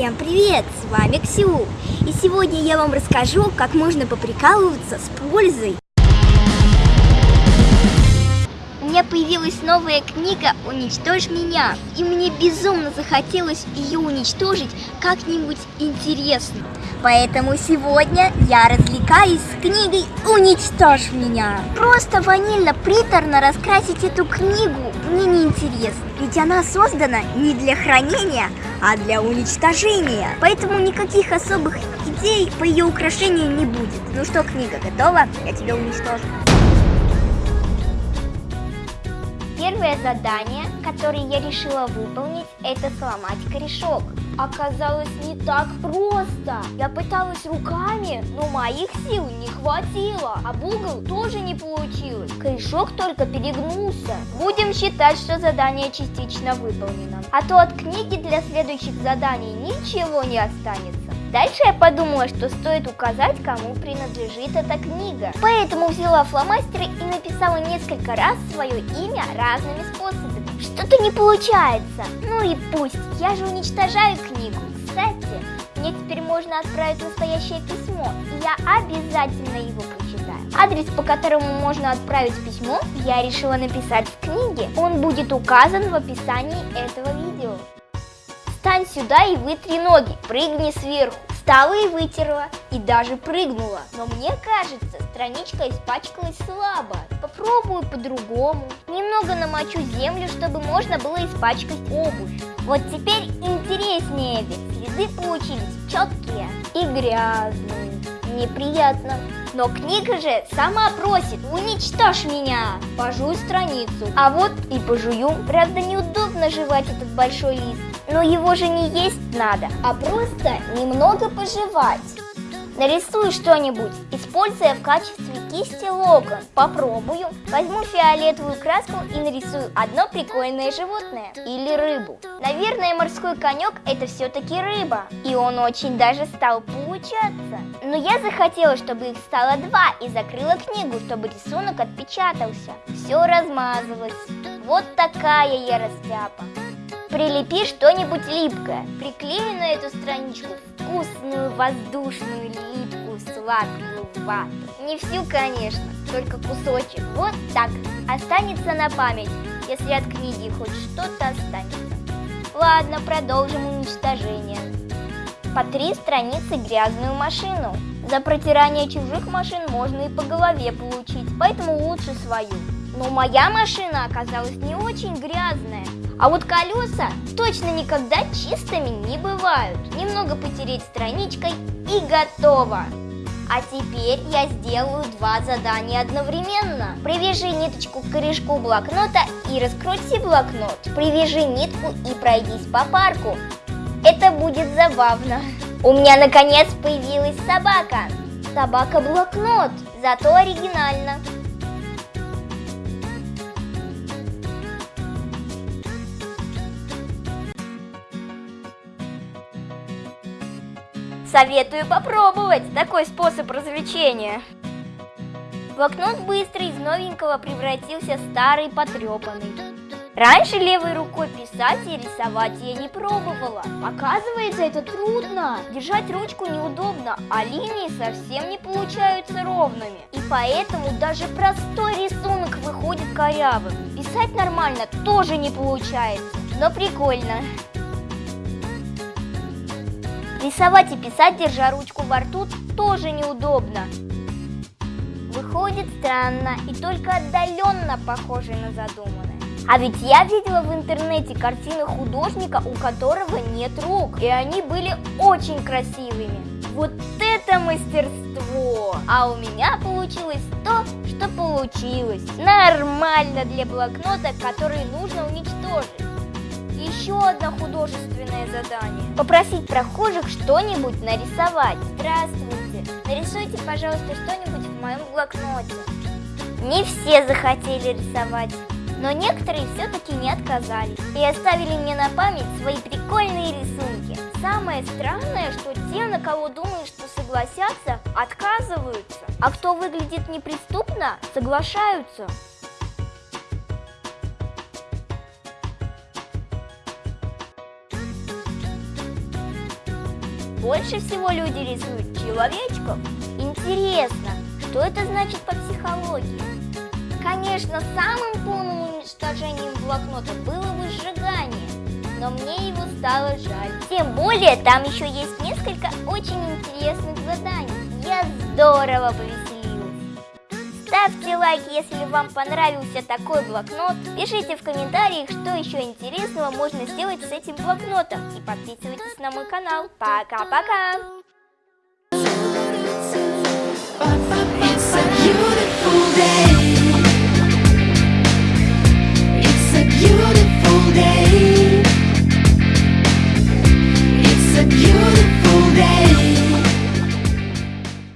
Всем привет! С вами Ксю! И сегодня я вам расскажу, как можно поприкалываться с пользой. У меня появилась новая книга «Уничтожь меня», и мне безумно захотелось ее уничтожить как-нибудь интересно. Поэтому сегодня я развлекаюсь с книгой «Уничтожь меня». Просто ванильно-приторно раскрасить эту книгу мне не интересно, ведь она создана не для хранения, а для уничтожения. Поэтому никаких особых идей по ее украшению не будет. Ну что, книга готова? Я тебя уничтожу. Первое задание, которое я решила выполнить, это сломать корешок. Оказалось не так просто. Я пыталась руками, но моих сил не хватило. А угол тоже не получилось. Корешок только перегнулся. Будем считать, что задание частично выполнено. А то от книги для следующих заданий ничего не останется. Дальше я подумала, что стоит указать, кому принадлежит эта книга. Поэтому взяла фломастеры и написала несколько раз свое имя разными способами. Что-то не получается. Ну и пусть, я же уничтожаю книгу. Кстати, мне теперь можно отправить настоящее письмо, и я обязательно его прочитаю. Адрес, по которому можно отправить письмо, я решила написать в книге. Он будет указан в описании этого видео. Встань сюда и вытри ноги, прыгни сверху. Встала и вытерла, и даже прыгнула. Но мне кажется, страничка испачкалась слабо. Попробую по-другому. Немного намочу землю, чтобы можно было испачкать обувь. Вот теперь интереснее, ведь следы получились четкие и грязные. Неприятно. Но книга же сама просит, уничтожь меня. Пожуй страницу. А вот и пожую. Правда, неудобно жевать этот большой лист. Но его же не есть надо, а просто немного пожевать. Нарисую что-нибудь, используя в качестве кисти локон. Попробую. Возьму фиолетовую краску и нарисую одно прикольное животное. Или рыбу. Наверное, морской конек это все-таки рыба. И он очень даже стал получаться. Но я захотела, чтобы их стало два и закрыла книгу, чтобы рисунок отпечатался. Все размазалось. Вот такая я растяпа. Прилепи что-нибудь липкое. Приклею на эту страничку вкусную, воздушную, липкую, сладкую вату. Не всю, конечно, только кусочек. Вот так. Останется на память, если от книги хоть что-то останется. Ладно, продолжим уничтожение. По три страницы грязную машину. За протирание чужих машин можно и по голове получить, поэтому лучше свою. Но моя машина оказалась не очень грязная. А вот колеса точно никогда чистыми не бывают. Немного потереть страничкой и готово. А теперь я сделаю два задания одновременно. Привяжи ниточку к корешку блокнота и раскрути блокнот. Привяжи нитку и пройдись по парку. Это будет забавно. У меня наконец появилась собака. Собака-блокнот, зато оригинально. Советую попробовать такой способ развлечения. Блокнот быстро из новенького превратился в старый потрепанный. Раньше левой рукой писать и рисовать я не пробовала. Оказывается, это трудно. Держать ручку неудобно, а линии совсем не получаются ровными. И поэтому даже простой рисунок выходит корявым. Писать нормально тоже не получается, но прикольно. Рисовать и писать, держа ручку во рту, тоже неудобно. Выходит странно и только отдаленно похоже на задуманное. А ведь я видела в интернете картины художника, у которого нет рук, и они были очень красивыми. Вот это мастерство! А у меня получилось то, что получилось. Нормально для блокнота, который нужно уничтожить. Еще одно художественное задание. Попросить прохожих что-нибудь нарисовать. Здравствуйте. Нарисуйте, пожалуйста, что-нибудь в моем блокноте. Не все захотели рисовать, но некоторые все-таки не отказались и оставили мне на память свои прикольные рисунки. Самое странное, что те, на кого думаешь, что согласятся, отказываются, а кто выглядит неприступно, соглашаются. Больше всего люди рисуют человечков. Интересно, что это значит по психологии? Конечно, самым полным уничтожением блокнота было бы сжигание, но мне его стало жаль. Тем более, там еще есть несколько очень интересных заданий. Я здорово повеселилась. Ставьте лайк, если вам понравился такой блокнот. Пишите в комментариях, что еще интересного можно сделать с этим блокнотом. И подписывайтесь на мой канал. Пока-пока! beautiful day